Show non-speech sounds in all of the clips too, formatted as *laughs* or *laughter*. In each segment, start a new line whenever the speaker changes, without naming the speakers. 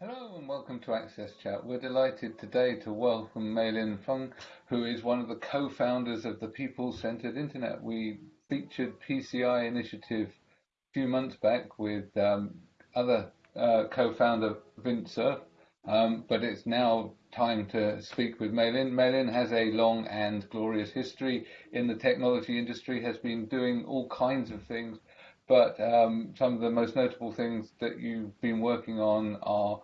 Hello and welcome to Access Chat. We're delighted today to welcome Mei-Lin Feng, who is one of the co-founders of the People-Centered Internet. We featured PCI initiative a few months back with um, other uh, co-founder Vint Cerf, um, but it's now time to speak with Mei-Lin. Mei-Lin has a long and glorious history in the technology industry, has been doing all kinds of things, but um, some of the most notable things that you've been working on are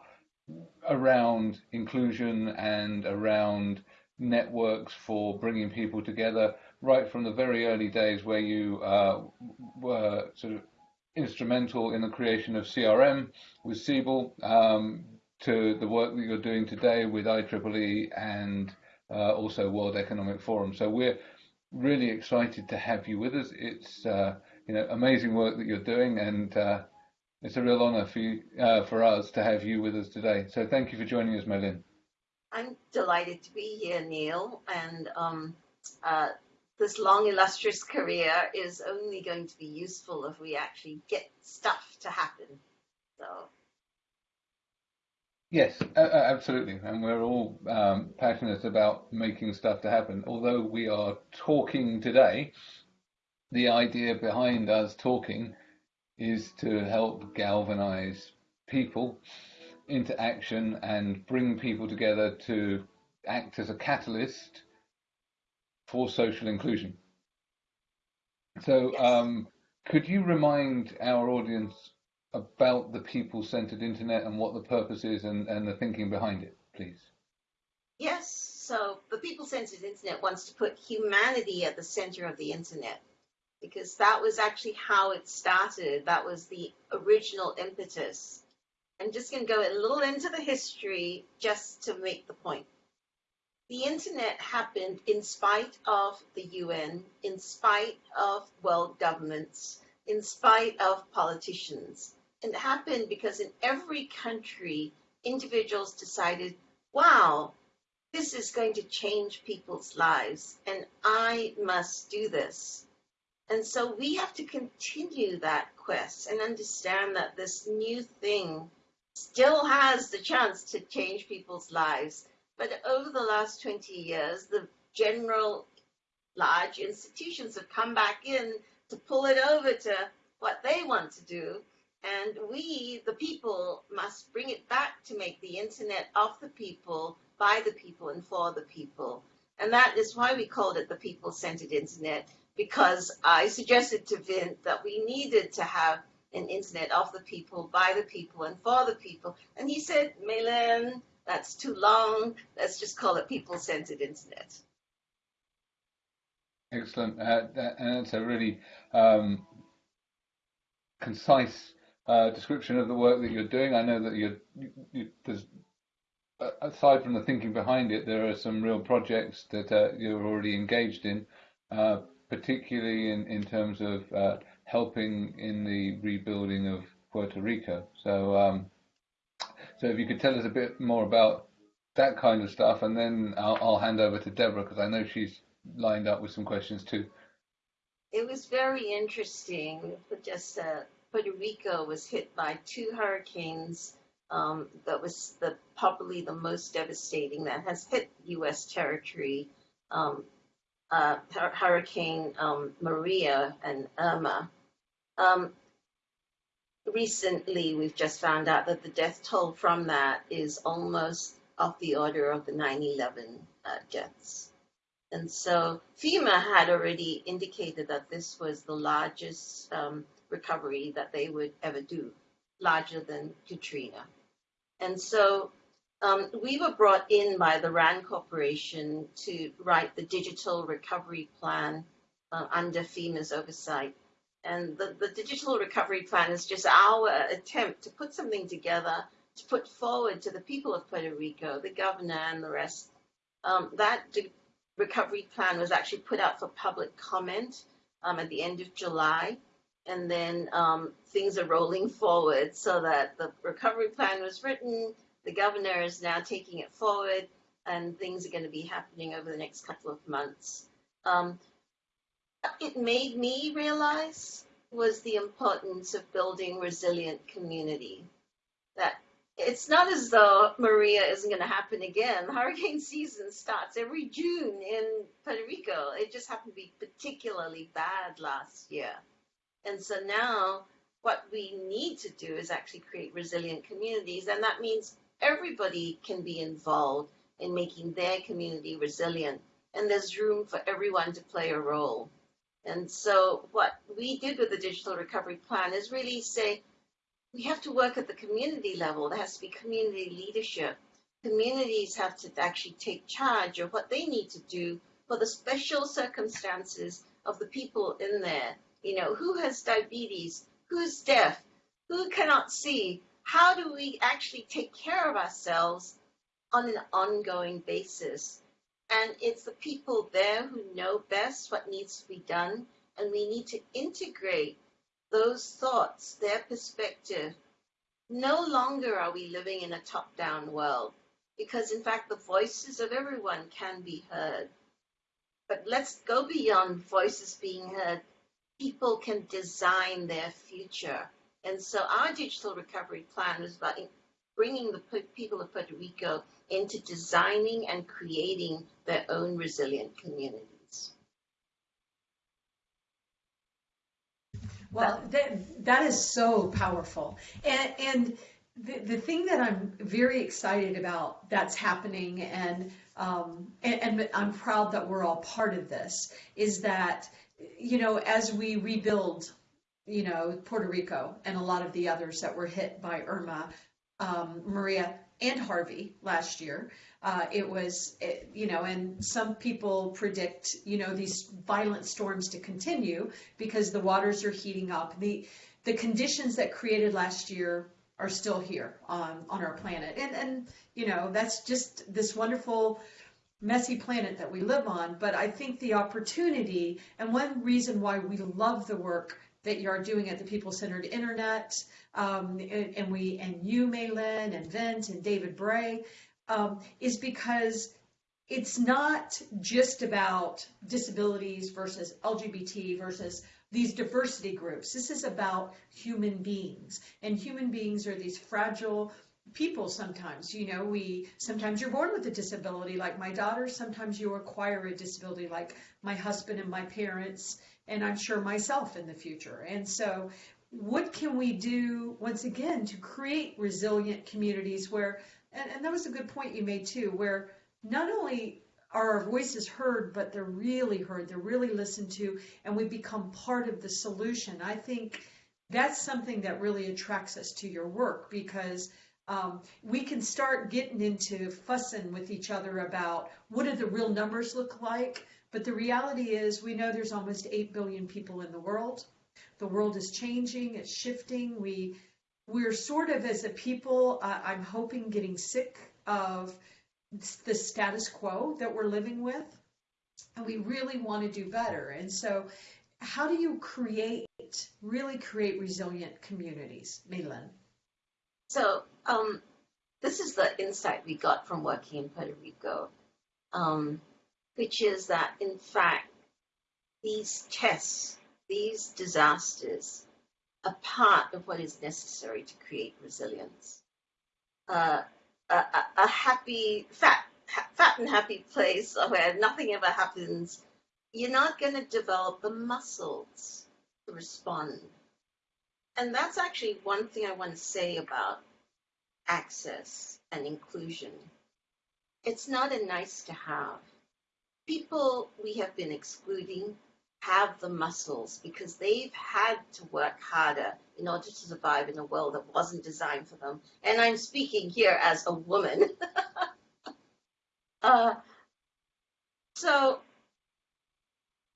around inclusion and around networks for bringing people together, right from the very early days where you uh, were sort of instrumental in the creation of CRM with Siebel, um, to the work that you're doing today with IEEE and uh, also World Economic Forum. So we're really excited to have you with us. It's uh, you know amazing work that you're doing, and uh, it's a real honour for you, uh, for us to have you with us today. So thank you for joining us, Mei-Lin.
I'm delighted to be here, Neil, and um, uh, this long, illustrious career is only going to be useful if we actually get stuff to happen. So.
Yes, uh, absolutely, and we're all um, passionate about making stuff to happen. Although we are talking today, the idea behind us talking is to help galvanize people into action and bring people together to act as a catalyst for social inclusion. So,
Yes.
um, could you remind our audience about the people centered internet and what the purpose is and, and the thinking behind it, please?
Yes, so the People Centered Internet wants to put humanity at the center of the internet because that was actually how it started. That was the original impetus. I'm just going to go a little into the history just to make the point. The internet happened in spite of the UN, in spite of world governments, in spite of politicians. It happened because in every country, individuals decided, wow, this is going to change people's lives, and I must do this. And so we have to continue that quest and understand that this new thing still has the chance to change people's lives. But over the last 20 years, the general large institutions have come back in to pull it over to what they want to do. And we, the people, must bring it back to make the internet of the people, by the people, and for the people. And that is why we called it the people centered internet because I suggested to Vint that we needed to have an internet of the people, by the people, and for the people. And he said, Mei-Lin, that's too long. Let's just call it people centered internet.
Excellent. Uh, that, and that's a really um, concise uh, description of the work that you're doing. I know that you're, you, you, there's, aside from the thinking behind it, there are some real projects that uh, you're already engaged in. Uh, particularly in, in terms of uh, helping in the rebuilding of Puerto Rico. So, um, so if you could tell us a bit more about that kind of stuff, and then I'll, I'll hand over to Deborah because I know she's lined up with some questions too.
It was very interesting. Just uh, Puerto Rico was hit by two hurricanes. Um, that was the probably the most devastating that has hit U.S. territory. Um, uh, Hurricane um, Maria and Irma. Um, recently, we've just found out that the death toll from that is almost of the order of the 9 11 uh, deaths. And so FEMA had already indicated that this was the largest um, recovery that they would ever do, larger than Katrina. And so um, we were brought in by the RAND Corporation to write the digital recovery plan uh, under FEMA's oversight. And the, the digital recovery plan is just our attempt to put something together to put forward to the people of Puerto Rico, the governor and the rest. Um, that recovery plan was actually put out for public comment um, at the end of July. And then um, things are rolling forward so that the recovery plan was written, the governor is now taking it forward, and things are going to be happening over the next couple of months. Um, it made me realize was the importance of building resilient community. That it's not as though Maria isn't going to happen again. Hurricane season starts every June in Puerto Rico. It just happened to be particularly bad last year. And so now what we need to do is actually create resilient communities. And that means everybody can be involved in making their community resilient. And there's room for everyone to play a role. And so what we did with the digital recovery plan is really say, we have to work at the community level. There has to be community leadership. Communities have to actually take charge of what they need to do for the special circumstances of the people in there. You know, who has diabetes? Who's deaf? Who cannot see? How do we actually take care of ourselves on an ongoing basis? And it's the people there who know best what needs to be done. And we need to integrate those thoughts, their perspective. No longer are we living in a top down world because, in fact, the voices of everyone can be heard. But let's go beyond voices being heard. People can design their future. And so our digital recovery plan was about bringing the people of Puerto Rico into designing and creating their own resilient communities.
Well, that, that is so powerful. And, and the, the thing that I'm very excited about that's happening, and, um, and, and I'm proud that we're all part of this, is that, you know, as we rebuild, you know, Puerto Rico and a lot of the others that were hit by Irma, um, Maria, and Harvey last year, uh, it was, it, you know, and some people predict, you know, these violent storms to continue because the waters are heating up. The the conditions that created last year are still here on on our planet, and and you know that's just this wonderful messy planet that we live on. But I think the opportunity and one reason why we love the work that you are doing at the People Centered Internet, um, and, and, we and you, Mei-Lin, and Vint, and David Bray, um, is because it's not just about disabilities versus LGBT versus these diversity groups. This is about human beings. And human beings are these fragile people sometimes. You know, we sometimes you're born with a disability like my daughter, sometimes you acquire a disability like my husband and my parents, and I'm sure myself in the future. And so what can we do once again to create resilient communities where and, and that was a good point you made too, where not only are our voices heard, but they're really heard, they're really listened to, and we become part of the solution. I think that's something that really attracts us to your work because um, we can start getting into fussing with each other about what do the real numbers look like. But the reality is, we know there's almost 8 billion people in the world. The world is changing, it's shifting. We we're sort of as a people, uh, I'm hoping, getting sick of the status quo that we're living with. And we really want to do better. And so, how do you create, really create resilient communities, Mei-Lin?
So, um, this is the insight we got from working in Puerto Rico, um, which is that, in fact, these tests, these disasters, are part of what is necessary to create resilience. Uh, a, a, happy, fat, fat and happy place where nothing ever happens, you're not going to develop the muscles to respond. And that's actually one thing I want to say about access and inclusion. It's not a nice to have. People we have been excluding have the muscles because they've had to work harder in order to survive in a world that wasn't designed for them. And I'm speaking here as a woman. *laughs* uh, so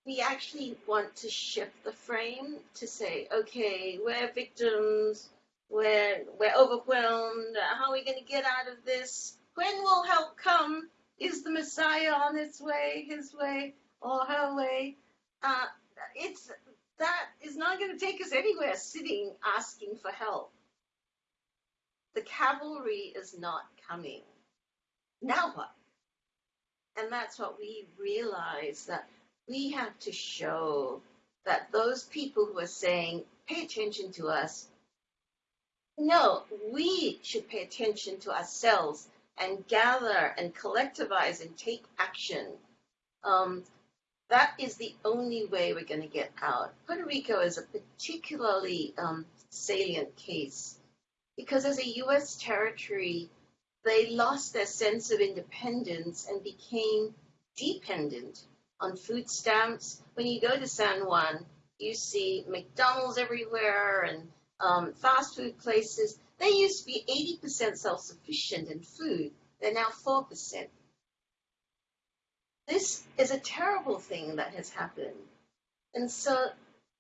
we actually want to shift the frame to say, okay, we're victims, we're, we're overwhelmed, how are we going to get out of this? When will help come? Is the Messiah on its way, his way, or her way? uh, it's that is not going to take us anywhere sitting asking for help. The cavalry is not coming. Now what? And that's what we realize that we have to show that those people who are saying, pay attention to us, No, we should pay attention to ourselves and gather and collectivize and take action. Um, that is the only way we're going to get out. Puerto Rico is a particularly um, salient case because as a U.S. territory, they lost their sense of independence and became dependent on food stamps. When you go to San Juan, you see McDonald's everywhere and um, fast food places. They used to be 80% self sufficient in food, they're now 4%. This is a terrible thing that has happened. And so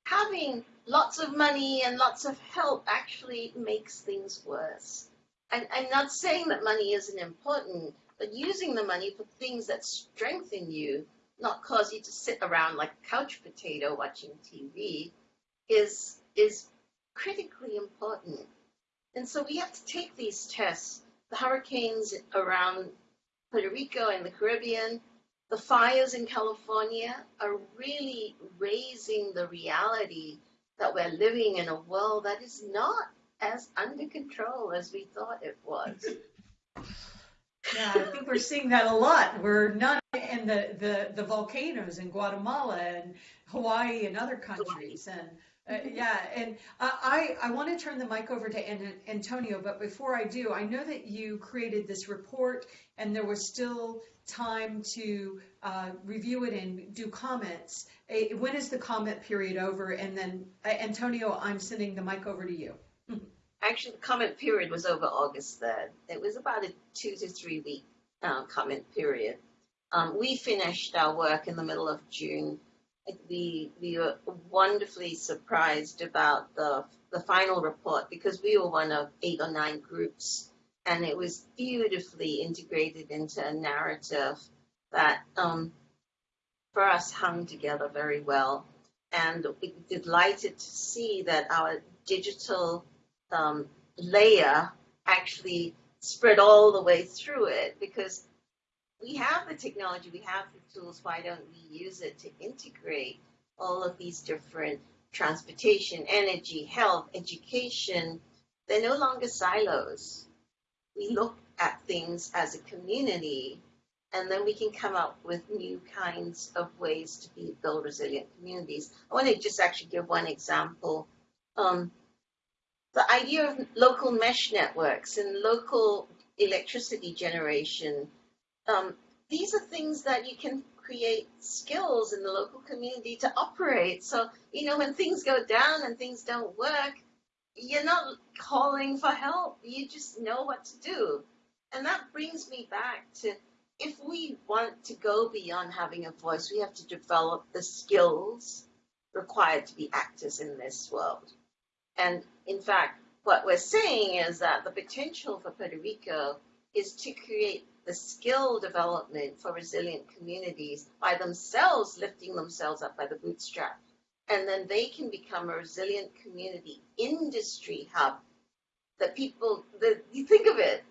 having lots of money and lots of help actually makes things worse. And I'm not saying that money isn't important, but using the money for things that strengthen you, not cause you to sit around like a couch potato watching TV, is is critically important. And so we have to take these tests. The hurricanes around Puerto Rico and the Caribbean, the fires in California are really raising the reality that we're living in a world that is not as under control as we thought it was. *laughs*
Yeah, I think we're seeing that a lot. We're not in the, the, the volcanoes in Guatemala and Hawaii and other countries. And uh, yeah, and I, I want to turn the mic over to Antonio, but before I do, I know that you created this report and there was still time to uh, review it and do comments. Uh, when is the comment period over? And then, uh, Antonio, I'm sending the mic over to you.
Actually, the comment period was over August 3rd. It was about a two to three week uh, comment period. Um, we finished our work in the middle of June we we were wonderfully surprised about the the final report because we were one of eight or nine groups, and it was beautifully integrated into a narrative that, um, for us, hung together very well. And we delighted to see that our digital um, layer actually spread all the way through it because we have the technology, we have the tools, why don't we use it to integrate all of these different transportation, energy, health, education? They're no longer silos. We look at things as a community, and then we can come up with new kinds of ways to be, build resilient communities. I want to just actually give one example. Um, the idea of local mesh networks and local electricity generation um, these are things that you can create skills in the local community to operate. So, you know, when things go down and things don't work, you're not calling for help. You just know what to do. And that brings me back to if we want to go beyond having a voice, we have to develop the skills required to be actors in this world. And in fact, what we're saying is that the potential for Puerto Rico is to create the skill development for resilient communities by themselves lifting themselves up by the bootstrap. And then they can become a resilient community industry hub that people, that you think of it,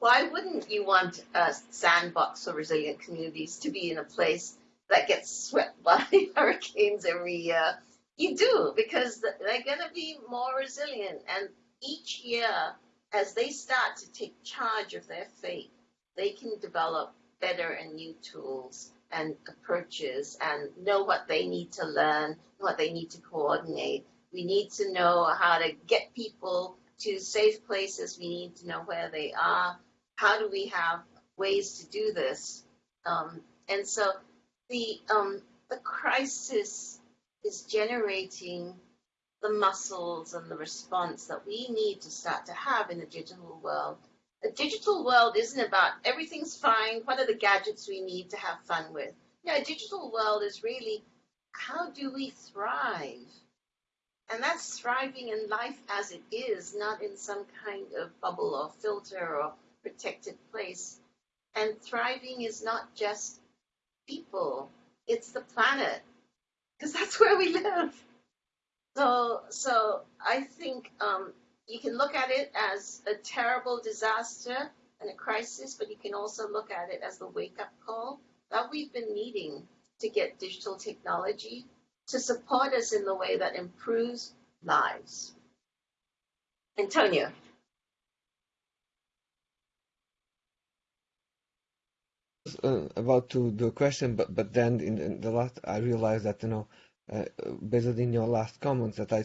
why wouldn't you want a sandbox for resilient communities to be in a place that gets swept *laughs* by hurricanes every year? You do, because they're going to be more resilient. And each year, as they start to take charge of their fate, they can develop better and new tools and approaches and know what they need to learn, what they need to coordinate. We need to know how to get people to safe places. We need to know where they are. How do we have ways to do this? Um, and so the um, the crisis is generating the muscles and the response that we need to start to have in the digital world a digital world isn't about everything's fine, what are the gadgets we need to have fun with. Know, a digital world is really how do we thrive? And that's thriving in life as it is, not in some kind of bubble or filter or protected place. And thriving is not just people, it's the planet, because that's *laughs* where we live. So, so I think um, you can look at it as a terrible disaster and a crisis, but you can also look at it as the wake up call that we've been needing to get digital technology to support us in the way that improves lives. Antonio.
uh, about to the question, but but then in, the last, I realized that you know, uh, based on your last comments, that I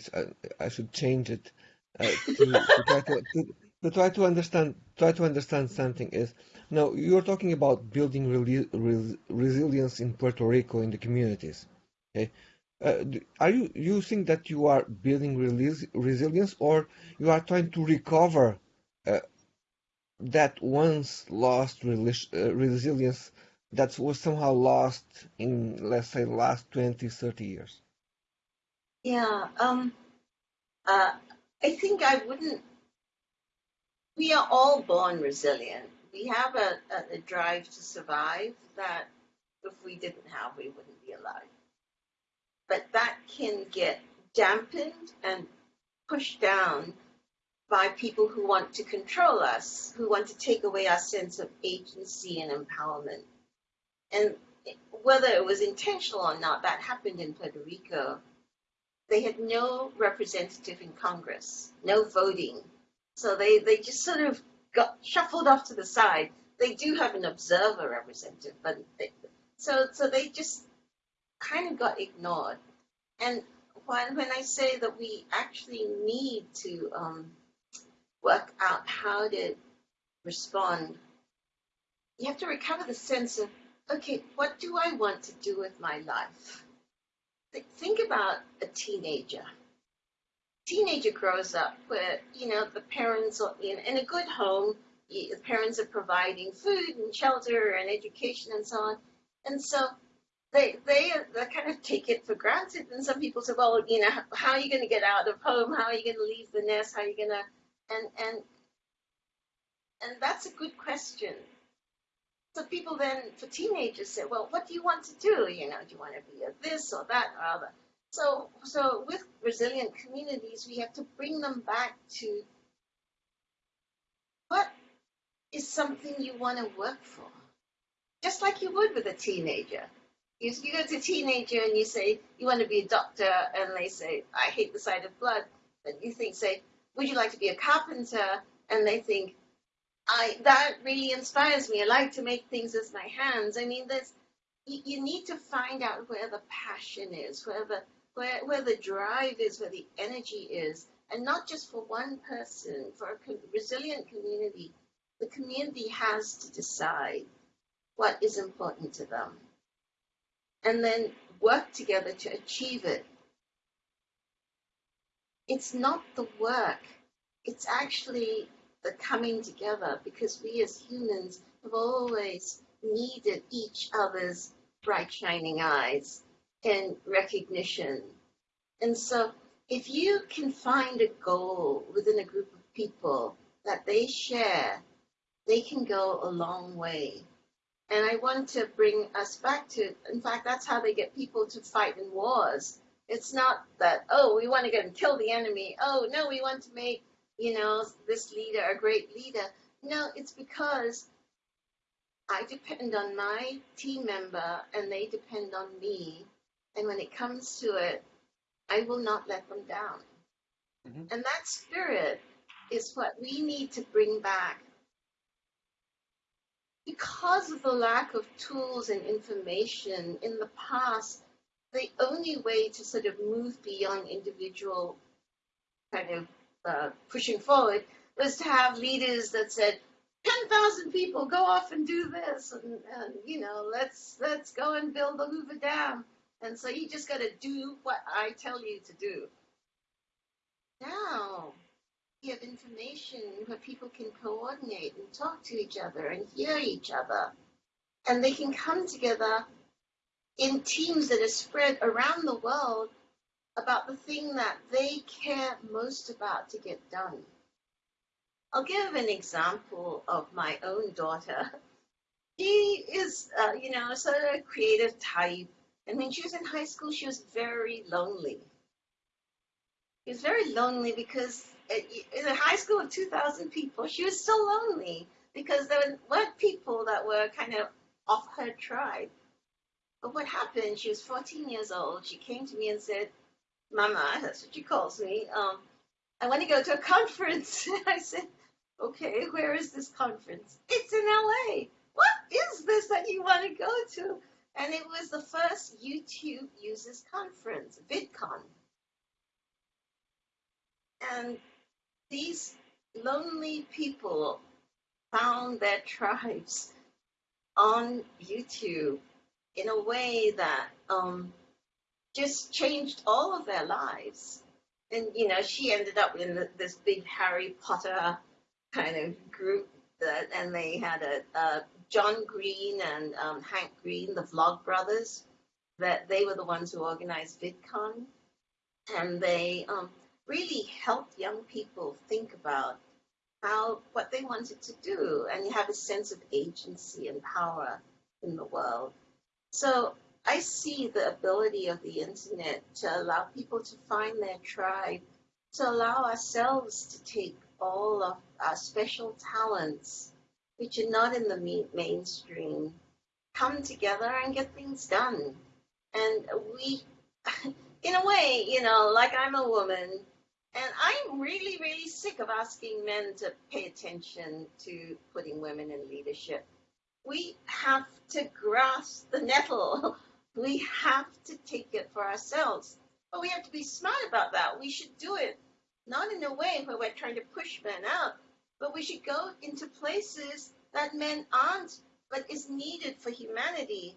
I, should change it to, to try to, to to try to understand try to understand something is now you're talking about building reli- res- resilience in Puerto Rico in the communities. Okay, uh, are you you think that you are building resilience or you are trying to recover uh, that once lost uh, resilience that was somehow lost in let's say last 20 30 years
Yeah. Um. I think I wouldn't. We are all born resilient. We have a, a, a drive to survive that if we didn't have, we wouldn't be alive. But that can get dampened and pushed down by people who want to control us, who want to take away our sense of agency and empowerment. And whether it was intentional or not, that happened in Puerto Rico. They had no representative in Congress, no voting. So they, they just sort of got shuffled off to the side. They do have an observer representative, but they, so so they just kind of got ignored. And when when I say that we actually need to um, work out how to respond, you have to recover the sense of okay, what do I want to do with my life? Th- Think about a teenager. Teenager grows up where you know the parents are in, in a good home. The parents are providing food and shelter and education and so on, and so they they they kind of take it for granted. And some people say, well, you know, how are you going to get out of home? How are you going to leave the nest? How are you going to and and and that's a good question. So people then, for teenagers, say, well, what do you want to do? You know, do you want to be a this or that or other? So, so with resilient communities, we have to bring them back to what is something you want to work for, just like you would with a teenager. You, you go to a teenager and you say you want to be a doctor, and they say, I hate the sight of blood. And you think, say, would you like to be a carpenter? And they think, I that really inspires me. I like to make things with my hands. I mean, there's you, you need to find out where the passion is, where the where where the drive is, where the energy is, and not just for one person. For a co- resilient community, the community has to decide what is important to them, and then work together to achieve it. It's not the work; it's actually the coming together because we as humans have always needed each other's bright shining eyes and recognition. And so if you can find a goal within a group of people that they share, they can go a long way. And I want to bring us back to, in fact, that's how they get people to fight in wars. It's not that, oh, we want to go and kill the enemy. Oh, no, we want to make you know, this leader, a great leader. No, it's because I depend on my team member and they depend on me. And when it comes to it, I will not let them down.
Mhm.
And that spirit is what we need to bring back. Because of the lack of tools and information in the past, the only way to sort of move beyond individual kind of uh, pushing forward was to have leaders that said, 10,000 people go off and do this and, and you know let's let's go and build the Hoover Dam and so you just got to do what I tell you to do. Now you have information where people can coordinate and talk to each other and hear each other and they can come together in teams that are spread around the world about the thing that they care most about to get done. I'll give an example of my own daughter. She is, uh, you know, sort of a creative type. And when she was in high school, she was very lonely. She was very lonely because in a high school of 2,000 people, she was so lonely because there weren't people that were kind of off her tribe. But what happened, she was 14 years old. She came to me and said, Mama, that's what she calls me. Um, I want to go to a conference. *laughs* I said, okay, where is this conference? It's in LA. What is this that you want to go to? And it was the first YouTube users conference, VidCon. And these lonely people found their tribes on YouTube in a way that um, just changed all of their lives. And you know, she ended up in this big Harry Potter kind of group that, and they had a, a John Green and um, Hank Green, the Vlogbrothers, that they were the ones who organized VidCon, and they um, really helped young people think about how what they wanted to do and have a sense of agency and power in the world. So I see the ability of the internet to allow people to find their tribe, to allow ourselves to take all of our special talents, which are not in the mainstream, come together and get things done. And we, *laughs* in a way, you know, like I'm a woman, and I'm really, really sick of asking men to pay attention to putting women in leadership. We have to grasp the nettle. *laughs* We have to take it for ourselves. But we have to be smart about that. We should do it not in a way where we're trying to push men out, but we should go into places that men aren't, but is needed for humanity.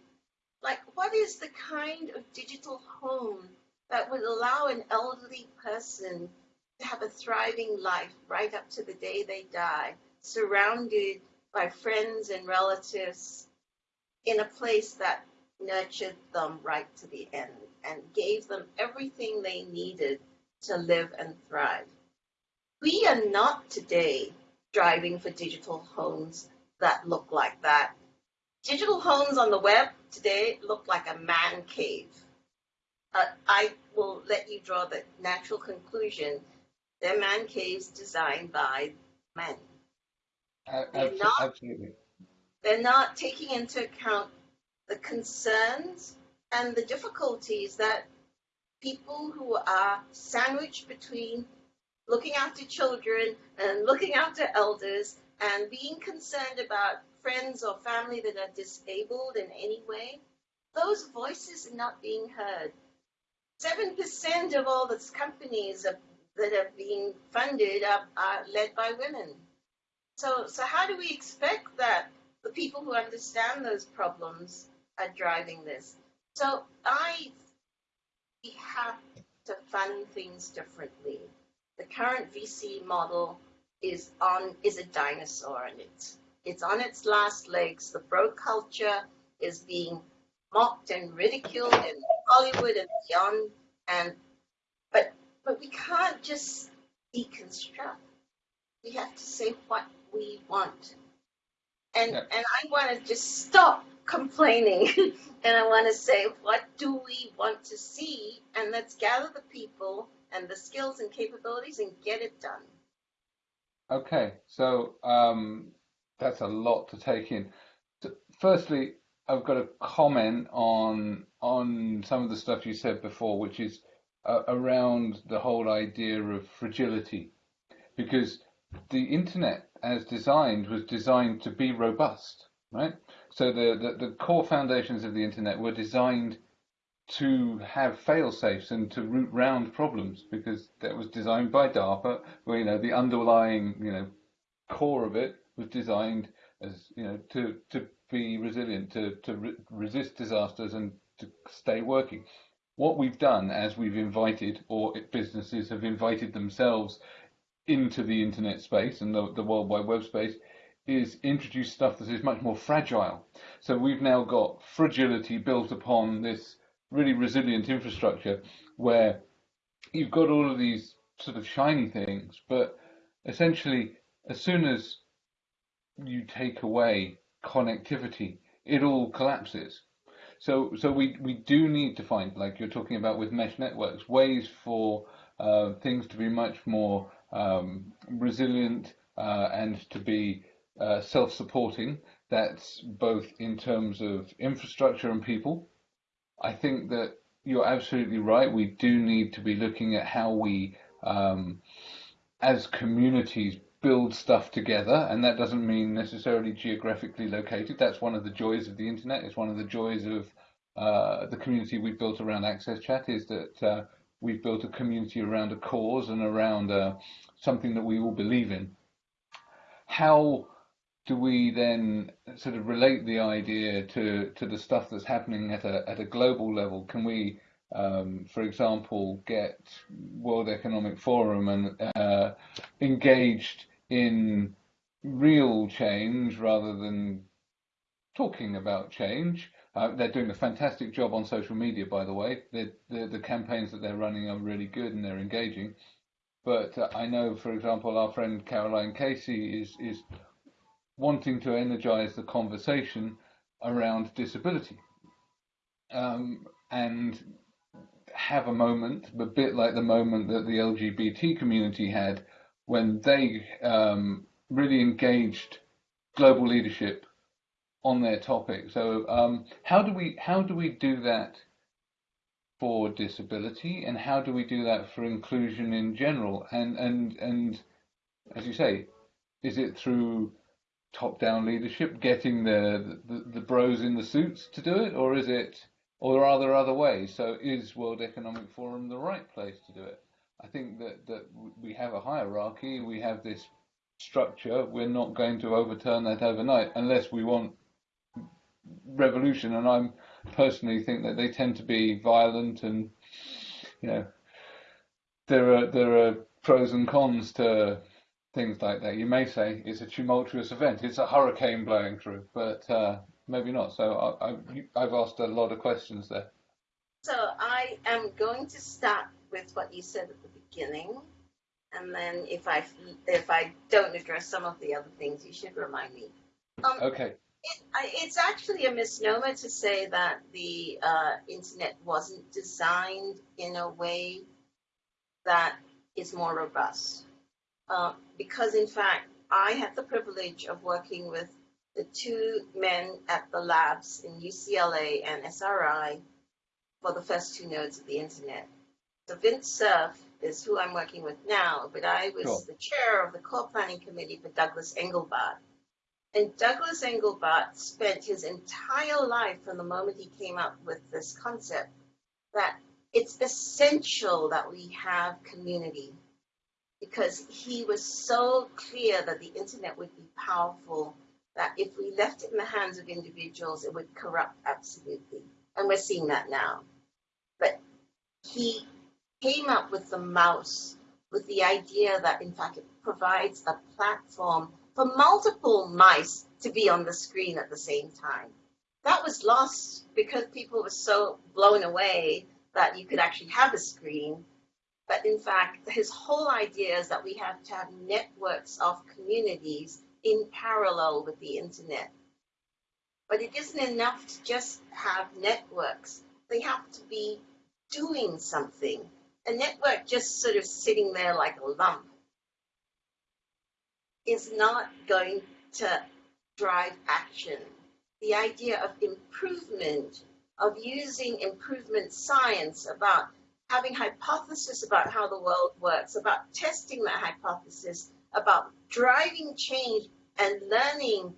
Like, what is the kind of digital home that would allow an elderly person to have a thriving life right up to the day they die, surrounded by friends and relatives in a place that nurtured them right to the end and gave them everything they needed to live and thrive. We are not today driving for digital homes that look like that. Digital homes on the web today look like a man cave. Uh, I will let you draw the natural conclusion. They're man caves designed by men.
Uh, they're not, absolutely.
They're not taking into account the concerns and the difficulties that people who are sandwiched between looking after children and looking after elders and being concerned about friends or family that are disabled in any way, those voices are not being heard. 7% of all the companies that are being funded are, are led by women. So, so how do we expect that the people who understand those problems are driving this. So I we have to fund things differently. The current VC model is on is a dinosaur and it's it's on its last legs. The bro culture is being mocked and ridiculed in Hollywood and beyond. And but but we can't just deconstruct. We have to say what we want. And yeah. and I want to just stop complaining. *laughs* and I want to say, what do we want to see? And let's gather the people and the skills and capabilities and get it done.
Okay, so um, that's a lot to take in. So firstly, I've got a comment on on some of the stuff you said before, which is uh, around the whole idea of fragility, because the internet, as designed, was designed to be robust, right? So the, the, the core foundations of the internet were designed to have fail safes and to route round problems because that was designed by DARPA, where you know the underlying you know core of it was designed as you know to to be resilient, to to re- resist disasters and to stay working. What we've done as we've invited, or businesses have invited themselves into the internet space and the, the World Wide Web space, is introduce stuff that is much more fragile. So we've now got fragility built upon this really resilient infrastructure where you've got all of these sort of shiny things, but essentially, as soon as you take away connectivity, it all collapses. So, so we, we do need to find, like you're talking about with mesh networks, ways for uh, things to be much more um, resilient uh, and to be uh, self-supporting. That's both in terms of infrastructure and people. I think that you're absolutely right. We do need to be looking at how we um, as communities build stuff together, and that doesn't mean necessarily geographically located. That's one of the joys of the internet. It's one of the joys of uh, the community we've built around Access Chat is that uh, we've built a community around a cause and around uh, something that we all believe in. How do we then sort of relate the idea to to the stuff that's happening at a at a global level? Can we, um, for example, get World Economic Forum and uh, engaged in real change rather than talking about change? Uh, they're doing a fantastic job on social media, by the way. The, the, the campaigns that they're running are really good and they're engaging. But uh, I know, for example, our friend Caroline Casey is is wanting to energize the conversation around disability um, and have a moment, a bit like the moment that the LGBT community had when they um, really engaged global leadership on their topic. So um, how do we how do we do that for disability, and how do we do that for inclusion in general? And and and as you say, is it through top-down leadership, getting the, the, the bros in the suits to do it, or is it, or are there other ways? So is World Economic Forum the right place to do it? I think that that we have a hierarchy, we have this structure. We're not going to overturn that overnight unless we want revolution. And I'm personally think that they tend to be violent, and you know, there are there are pros and cons to things like that. You may say it's a tumultuous event, it's a hurricane blowing through, but uh, maybe not. So I, I, I've asked a lot of questions there.
So I am going to start with what you said at the beginning, and then if I if I don't address some of the other things, you should remind me.
Um, okay.
It, I, it's actually a misnomer to say that the uh, internet wasn't designed in a way that is more robust. Uh, because in fact, I had the privilege of working with the two men at the labs in UCLA and SRI for the first two nodes of the internet. So Vint Cerf is who I'm working with now, but I was cool. the chair of the core planning committee for Douglas Engelbart. And Douglas Engelbart spent his entire life from the moment he came up with this concept that it's essential that we have community because he was so clear that the internet would be powerful that if we left it in the hands of individuals, it would corrupt absolutely. And we're seeing that now. But he came up with the mouse with the idea that, in fact, it provides a platform for multiple mice to be on the screen at the same time. That was lost because people were so blown away that you could actually have a screen but in fact, his whole idea is that we have to have networks of communities in parallel with the internet. But it isn't enough to just have networks. They have to be doing something. A network just sort of sitting there like a lump is not going to drive action. The idea of improvement, of using improvement science about having hypothesis about how the world works, about testing that hypothesis, about driving change and learning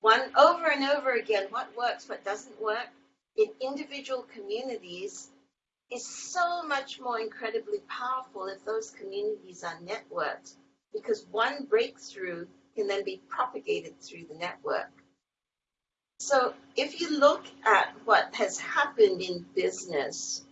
one over and over again what works, what doesn't work in individual communities is so much more incredibly powerful if those communities are networked because one breakthrough can then be propagated through the network. So if you look at what has happened in business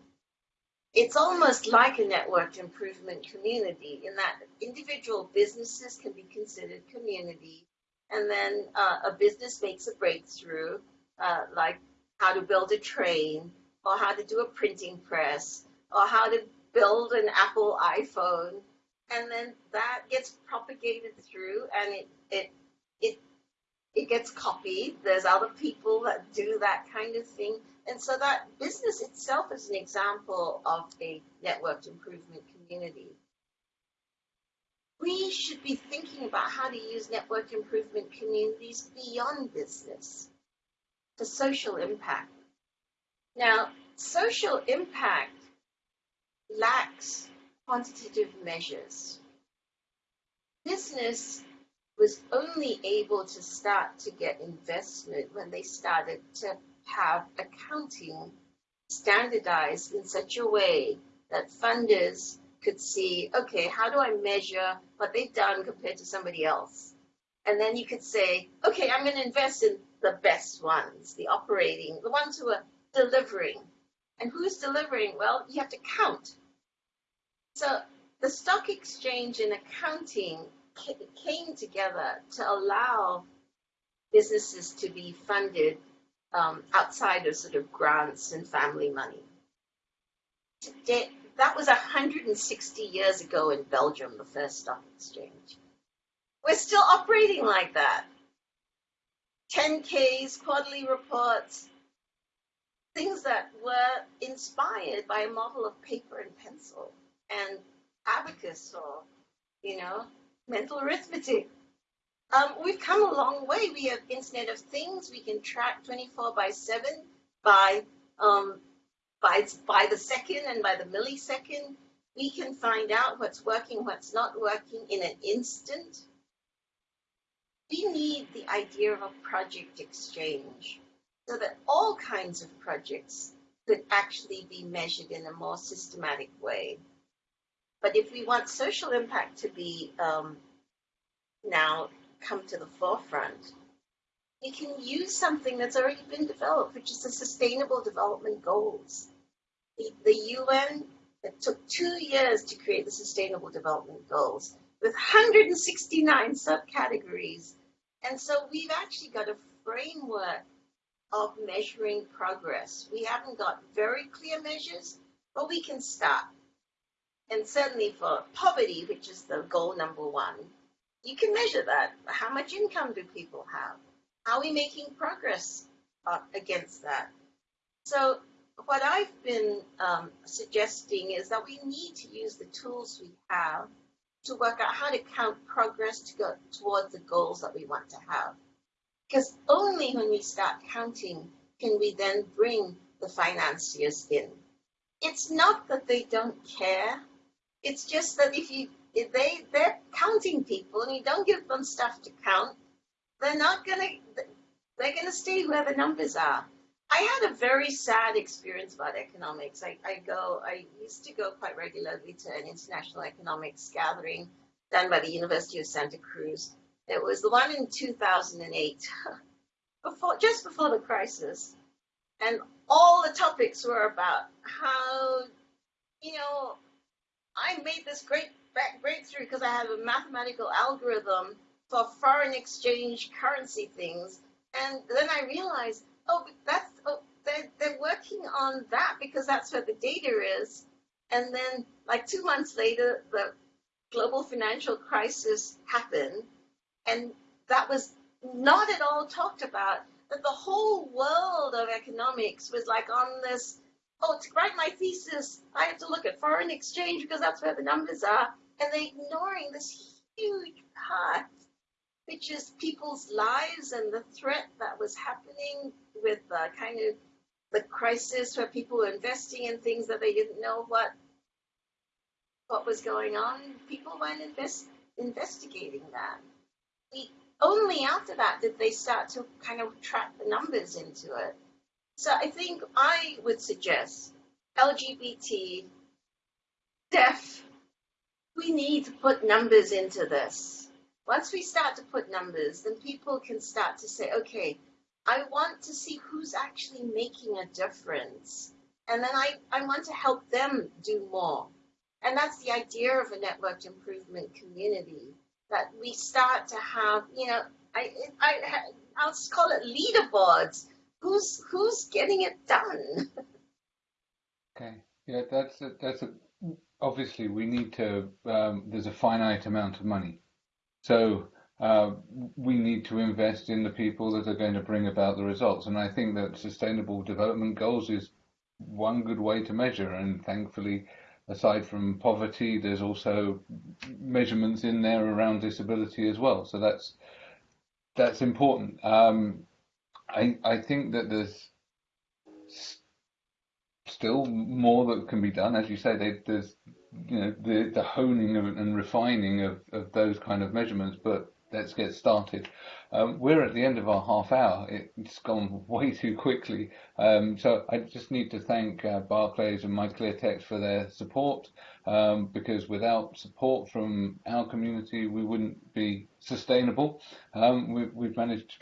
it's almost like a networked improvement community in that individual businesses can be considered community. And then uh, a business makes a breakthrough, uh, like how to build a train, or how to do a printing press, or how to build an Apple iPhone. And then that gets propagated through and it, it, it, it gets copied. There's other people that do that kind of thing. And so that business itself is an example of a networked improvement community. We should be thinking about how to use network improvement communities beyond business for social impact. Now, social impact lacks quantitative measures. Business was only able to start to get investment when they started to have accounting standardized in such a way that funders could see, okay, how do I measure what they've done compared to somebody else? And then you could say, okay, I'm going to invest in the best ones, the operating, the ones who are delivering. And who's delivering? Well, you have to count. So the stock exchange and accounting came together to allow businesses to be funded um, outside of sort of grants and family money. Today, that was 160 years ago in Belgium, the first stock exchange. We're still operating like that. 10Ks, quarterly reports, things that were inspired by a model of paper and pencil and abacus or, you know, mental arithmetic. Um, we've come a long way. We have Internet of Things. We can track 24 by 7 by um, by by the second and by the millisecond. We can find out what's working, what's not working in an instant. We need the idea of a project exchange so that all kinds of projects could actually be measured in a more systematic way. But if we want social impact to be um, now come to the forefront, we can use something that's already been developed, which is the Sustainable Development Goals. The, the UN, it took two years to create the Sustainable Development Goals with 169 subcategories. And so we've actually got a framework of measuring progress. We haven't got very clear measures, but we can start. And certainly for poverty, which is the goal number one, you can measure that. How much income do people have? How are we making progress uh, against that? So what I've been um, suggesting is that we need to use the tools we have to work out how to count progress to go towards the goals that we want to have. Because only when we start counting can we then bring the financiers in. It's not that they don't care. It's just that if you if they they're counting people and you don't give them stuff to count, they're not gonna they're gonna stay where the numbers are. I had a very sad experience about economics. I, I go I used to go quite regularly to an international economics gathering done by the University of Santa Cruz. It was the one in 2008, *laughs* before just before the crisis, and all the topics were about how you know I made this great breakthrough because I have a mathematical algorithm for foreign exchange currency things. And then I realized, oh, that's oh, they're, they're working on that because that's where the data is. And then, like two months later, the global financial crisis happened, and that was not at all talked about. That the whole world of economics was like on this. Oh, to write my thesis, I have to look at foreign exchange because that's where the numbers are and they're ignoring this huge part, which is people's lives and the threat that was happening with the kind of the crisis where people were investing in things that they didn't know what what was going on. People weren't invest, investigating that. We, only after that did they start to kind of track the numbers into it. So I think I would suggest LGBT, deaf, we need to put numbers into this. Once we start to put numbers, then people can start to say, okay, I want to see who's actually making a difference. And then I, I want to help them do more. And that's the idea of a networked improvement community that we start to have, you know, I, I, I'll call it leaderboards. Who's, who's getting it done?
Okay. Yeah, that's a, that's a obviously we need to, um, there's a finite amount of money. So uh, we need to invest in the people that are going to bring about the results. And I think that sustainable development goals is one good way to measure. And thankfully, aside from poverty, there's also measurements in there around disability as well. So that's that's important. Um, I I think that there's still more that can be done. As you say, they, there's you know the the honing and refining of, of those kind of measurements, but let's get started. Um, we're at the end of our half hour. It's gone *laughs* way too quickly. Um, so I just need to thank uh, Barclays and MyClearText for their support, um, because without support from our community, we wouldn't be sustainable. Um, we, we've managed to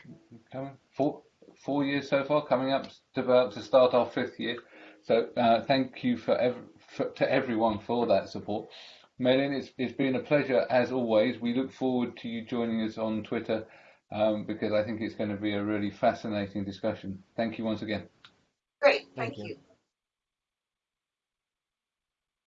come four, four years so far, coming up to about to start our fifth year. So uh, thank you for, ev for, to everyone for that support. Mei-Lin, it's, it's been a pleasure as always. We look forward to you joining us on Twitter um, because I think it's going to be a really fascinating discussion. Thank you once again.
Great, thank, thank you. you.